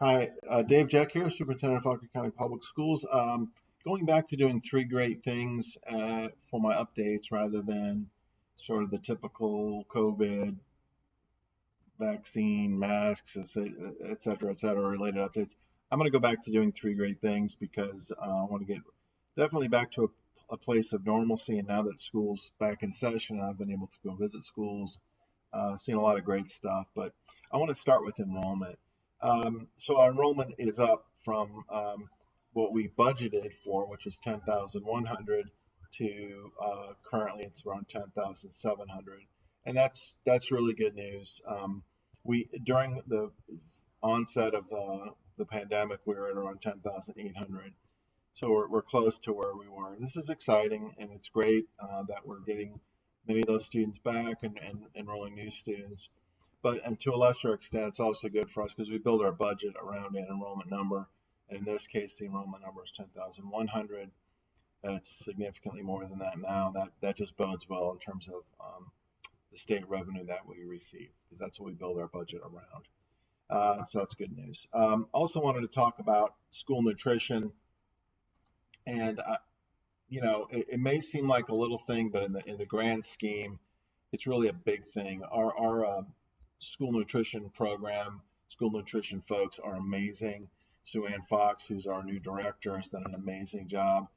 Hi, uh, Dave Jeck here, Superintendent of Fauquier County Public Schools. Um, going back to doing three great things uh, for my updates rather than sort of the typical COVID vaccine, masks, et cetera, et cetera, related updates. I'm going to go back to doing three great things because uh, I want to get definitely back to a, a, place of normalcy. And now that school's back in session, I've been able to go visit schools, uh, seen a lot of great stuff. But I want to start with enrollment. Um, so our enrollment is up from um, what we budgeted for, which was 10,100 to uh, currently it's around 10,700. And that's, that's really good news. Um, we, during the onset of uh, the pandemic, we were at around 10,800. So we're, we're close to where we were. This is exciting and it's great uh, that we're getting many of those students back and, and enrolling new students but and to a lesser extent, it's also good for us because we build our budget around an enrollment number. And in this case, the enrollment number is 10,100. And it's significantly more than that now. That that just bodes well in terms of um, the state revenue that we receive because that's what we build our budget around. Uh, so that's good news. Um, also wanted to talk about school nutrition. And, uh, you know, it, it, may seem like a little thing, but in the, in the grand scheme, it's really a big thing. Our, our uh, school nutrition program. School nutrition folks are amazing. Sue Ann Fox, who's our new director, has done an amazing job.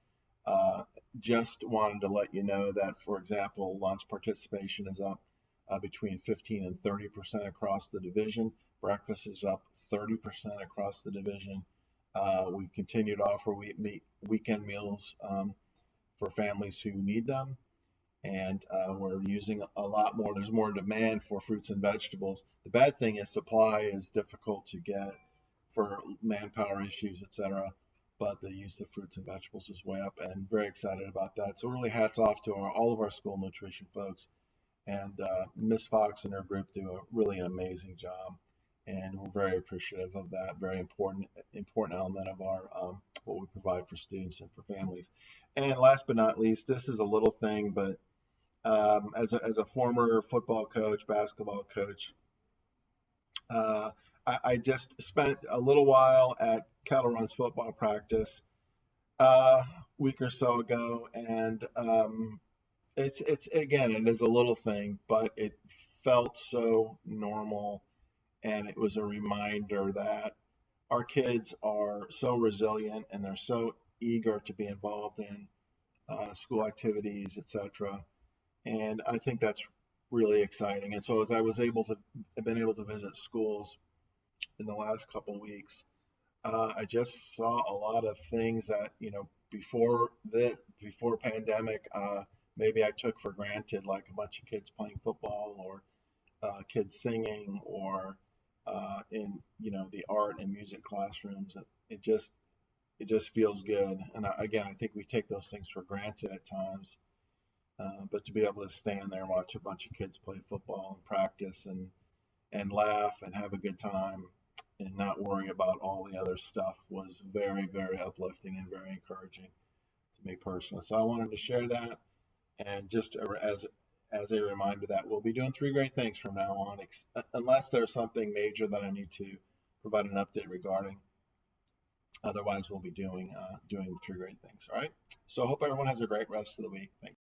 Uh, just wanted to let you know that, for example, lunch participation is up uh, between 15 and 30 percent across the division. Breakfast is up 30 percent across the division. Uh, we continue to offer week, weekend meals um, for families who need them and uh, we're using a lot more. There's more demand for fruits and vegetables. The bad thing is supply is difficult to get for manpower issues, etc. But the use of fruits and vegetables is way up, and very excited about that. So really, hats off to our, all of our school nutrition folks, and uh, Miss Fox and her group do a really amazing job, and we're very appreciative of that. Very important important element of our um, what we provide for students and for families. And last but not least, this is a little thing, but um, as, a, as a former football coach, basketball coach, uh, I, I, just spent a little while at Kettle Run's football practice a uh, week or so ago, and um, it's it's again it is a little thing, but it felt so normal, and it was a reminder that our kids are so resilient and they're so eager to be involved in uh, school activities, etc and I think that's really exciting. And so as I was able to, I've been able to visit schools in the last couple weeks. Uh, I just saw a lot of things that you know before the before pandemic, uh, maybe I took for granted, like a bunch of kids playing football or uh, kids singing or uh, in you know the art and music classrooms. It just it just feels good. And I, again, I think we take those things for granted at times. Uh, but to be able to stand there and watch a bunch of kids play football and practice and and laugh and have a good time and not worry about all the other stuff was very very uplifting and very encouraging to me personally. So I wanted to share that and just as as a reminder that we'll be doing three great things from now on, unless there's something major that I need to provide an update regarding. Otherwise, we'll be doing uh, doing three great things. All right. So I hope everyone has a great rest of the week. Thanks.